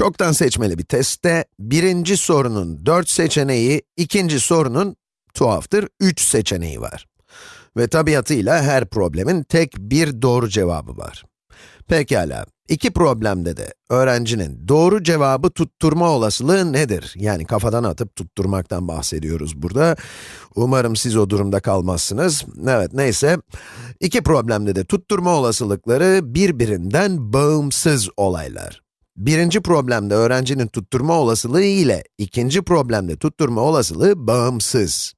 Çoktan seçmeli bir testte, birinci sorunun 4 seçeneği, ikinci sorunun, tuhaftır, 3 seçeneği var. Ve tabiatıyla her problemin tek bir doğru cevabı var. Pekala, iki problemde de öğrencinin doğru cevabı tutturma olasılığı nedir? Yani kafadan atıp tutturmaktan bahsediyoruz burada. Umarım siz o durumda kalmazsınız. Evet, neyse. İki problemde de tutturma olasılıkları birbirinden bağımsız olaylar. Birinci problemde öğrencinin tutturma olasılığı ile ikinci problemde tutturma olasılığı bağımsız.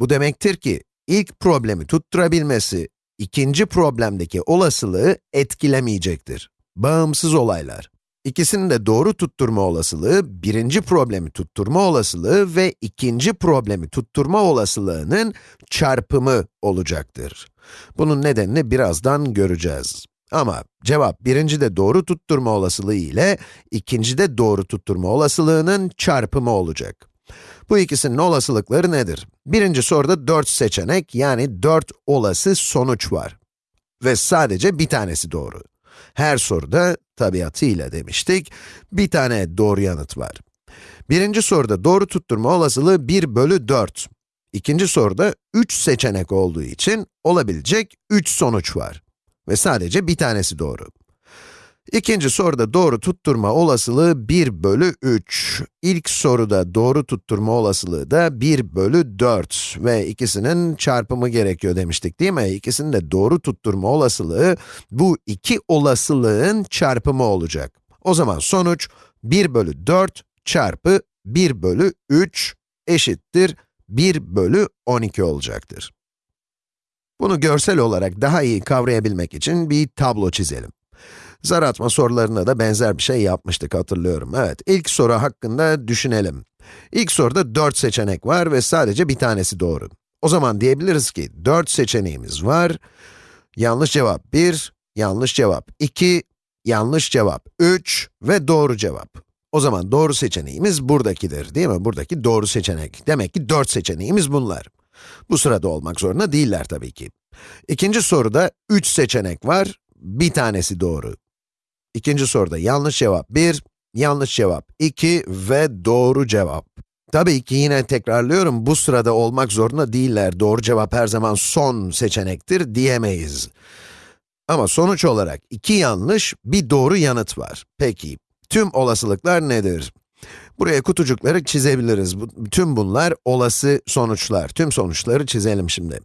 Bu demektir ki, ilk problemi tutturabilmesi, ikinci problemdeki olasılığı etkilemeyecektir. Bağımsız olaylar. İkisinin de doğru tutturma olasılığı, birinci problemi tutturma olasılığı ve ikinci problemi tutturma olasılığının çarpımı olacaktır. Bunun nedenini birazdan göreceğiz. Ama cevap birincide doğru tutturma olasılığı ile ikincide doğru tutturma olasılığının çarpımı olacak. Bu ikisinin olasılıkları nedir? Birinci soruda 4 seçenek, yani 4 olası sonuç var. Ve sadece bir tanesi doğru. Her soruda, tabiatıyla demiştik, bir tane doğru yanıt var. Birinci soruda doğru tutturma olasılığı 1 bölü 4. İkinci soruda 3 seçenek olduğu için olabilecek 3 sonuç var. Ve sadece bir tanesi doğru. İkinci soruda doğru tutturma olasılığı 1 bölü 3. İlk soruda doğru tutturma olasılığı da 1 bölü 4 ve ikisinin çarpımı gerekiyor demiştik değil mi? İkisinin de doğru tutturma olasılığı bu iki olasılığın çarpımı olacak. O zaman sonuç 1 bölü 4 çarpı 1 bölü 3 eşittir 1 bölü 12 olacaktır. Bunu görsel olarak daha iyi kavrayabilmek için bir tablo çizelim. Zar atma sorularına da benzer bir şey yapmıştık hatırlıyorum. Evet, ilk soru hakkında düşünelim. İlk soruda 4 seçenek var ve sadece bir tanesi doğru. O zaman diyebiliriz ki 4 seçeneğimiz var. Yanlış cevap 1, yanlış cevap 2, yanlış cevap 3 ve doğru cevap. O zaman doğru seçeneğimiz buradakidir değil mi? Buradaki doğru seçenek. Demek ki 4 seçeneğimiz bunlar. Bu sırada olmak zorunda değiller tabii ki. İkinci soruda 3 seçenek var, bir tanesi doğru. İkinci soruda yanlış cevap 1, yanlış cevap 2 ve doğru cevap. Tabii ki yine tekrarlıyorum, bu sırada olmak zorunda değiller. Doğru cevap her zaman son seçenektir diyemeyiz. Ama sonuç olarak iki yanlış, bir doğru yanıt var. Peki, tüm olasılıklar nedir? Buraya kutucukları çizebiliriz. Tüm bunlar olası sonuçlar. Tüm sonuçları çizelim şimdi.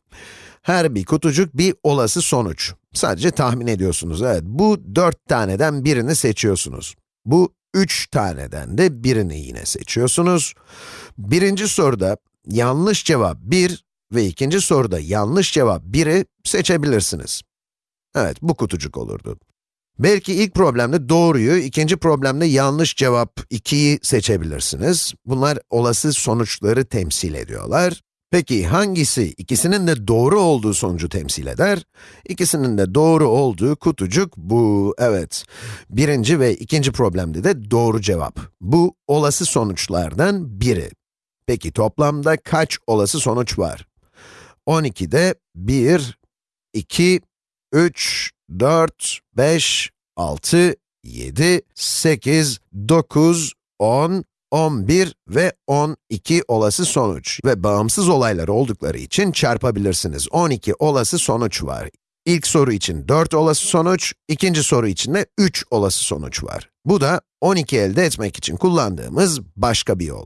Her bir kutucuk bir olası sonuç. Sadece tahmin ediyorsunuz, evet. Bu dört taneden birini seçiyorsunuz. Bu üç taneden de birini yine seçiyorsunuz. Birinci soruda yanlış cevap 1 ve ikinci soruda yanlış cevap 1'i seçebilirsiniz. Evet, bu kutucuk olurdu. Belki ilk problemde doğruyu, ikinci problemde yanlış cevap 2'yi seçebilirsiniz. Bunlar olası sonuçları temsil ediyorlar. Peki hangisi ikisinin de doğru olduğu sonucu temsil eder? İkisinin de doğru olduğu kutucuk bu, evet. Birinci ve ikinci problemde de doğru cevap. Bu olası sonuçlardan biri. Peki toplamda kaç olası sonuç var? 12'de 1, 2, 3, 4, 5, 6, 7, 8, 9, 10, 11 ve 12 olası sonuç ve bağımsız olaylar oldukları için çarpabilirsiniz. 12 olası sonuç var. İlk soru için 4 olası sonuç, ikinci soru için de 3 olası sonuç var. Bu da 12 elde etmek için kullandığımız başka bir yol.